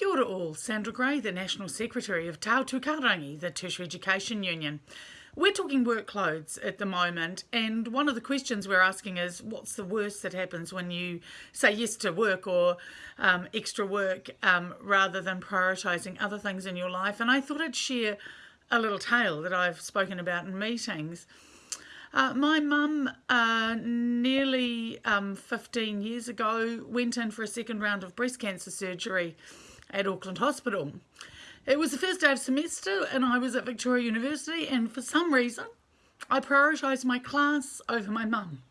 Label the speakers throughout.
Speaker 1: Kia ora all, Sandra Grey, the National Secretary of Te Hautū Kahurangi, the Tertiary Education Union. We're talking workloads at the moment, and one of the questions we're asking is what's the worst that happens when you say yes to work or um, extra work um, rather than prioritising other things in your life? And I thought I'd share a little tale that I've spoken about in meetings. Uh, my mum, uh, nearly um, 15 years ago, went in for a second round of breast cancer surgery at Auckland Hospital. It was the first day of semester and I was at Victoria University and for some reason I prioritised my class over my mum.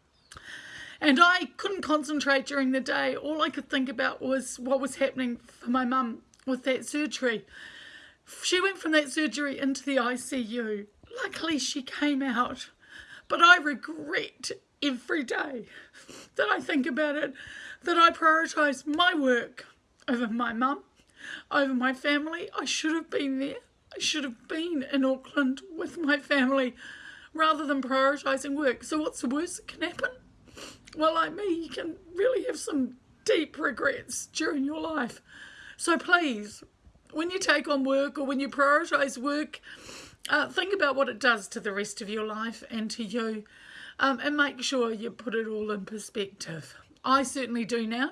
Speaker 1: And I couldn't concentrate during the day. All I could think about was what was happening for my mum with that surgery. She went from that surgery into the ICU. Luckily she came out. But I regret every day that I think about it, that I prioritise my work over my mum over my family. I should have been there. I should have been in Auckland with my family rather than prioritising work. So what's the worst that can happen? Well, like me, you can really have some deep regrets during your life. So please, when you take on work or when you prioritise work, uh, think about what it does to the rest of your life and to you um, and make sure you put it all in perspective. I certainly do now.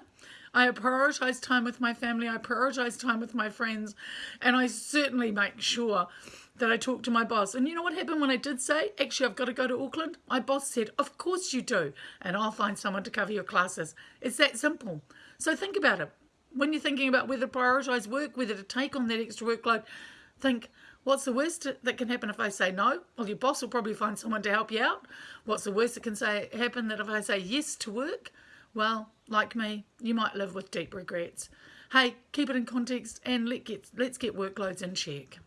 Speaker 1: I prioritise time with my family, I prioritise time with my friends, and I certainly make sure that I talk to my boss. And you know what happened when I did say, actually, I've got to go to Auckland? My boss said, of course you do, and I'll find someone to cover your classes. It's that simple. So think about it. When you're thinking about whether to prioritise work, whether to take on that extra workload, think, what's the worst that can happen if I say no? Well, your boss will probably find someone to help you out. What's the worst that can say happen that if I say yes to work? Well, like me, you might live with deep regrets. Hey, keep it in context and let get, let's get workloads in check.